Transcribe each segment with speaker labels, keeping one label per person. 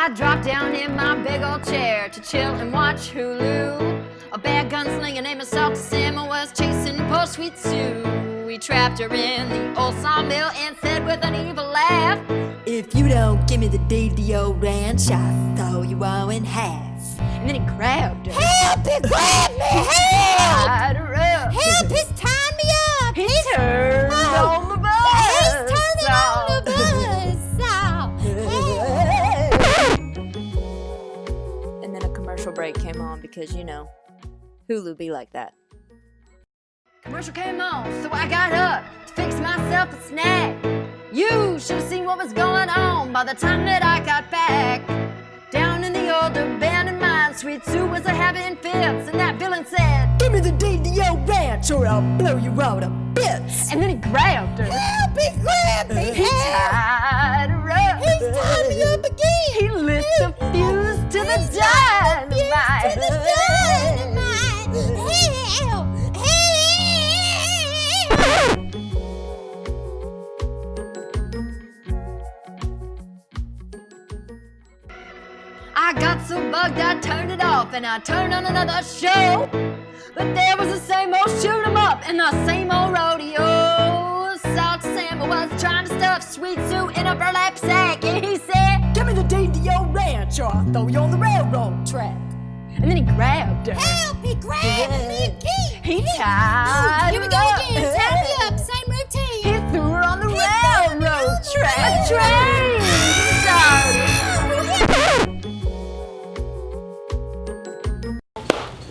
Speaker 1: I dropped down in my big old chair to chill and watch Hulu. A bad gunslinger named Salty Sam was chasing poor sweet Sue. We trapped her in the old sawmill and said with an evil laugh,
Speaker 2: If you don't give me the deed to your ranch, I'll throw you all in half.
Speaker 1: And then he grabbed her.
Speaker 2: Help! He grabbed
Speaker 3: commercial break came on because, you know, Hulu be like that.
Speaker 1: Commercial came on, so I got up to fix myself a snack. You should have seen what was going on by the time that I got back. Down in the old abandoned mine, Sweet Sue was a having fits, and that villain said,
Speaker 2: Give me the deed to your ranch or I'll blow you all to bits!
Speaker 1: and then he grabbed her. I got so bugged I turned it off and I turned on another show. But there was the same old shoot 'em up and the same old rodeo. Salt Sam was trying to stuff Sweet Sue in a burlap sack and he said,
Speaker 2: Give me the deed to your ranch or I'll throw you on the railroad track.
Speaker 1: and then he grabbed her.
Speaker 2: Help! He grabbed me again!
Speaker 1: He tied
Speaker 2: Here we go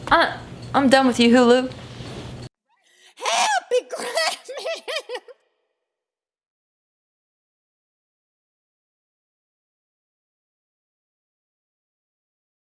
Speaker 3: I, I'm done with you, Hulu.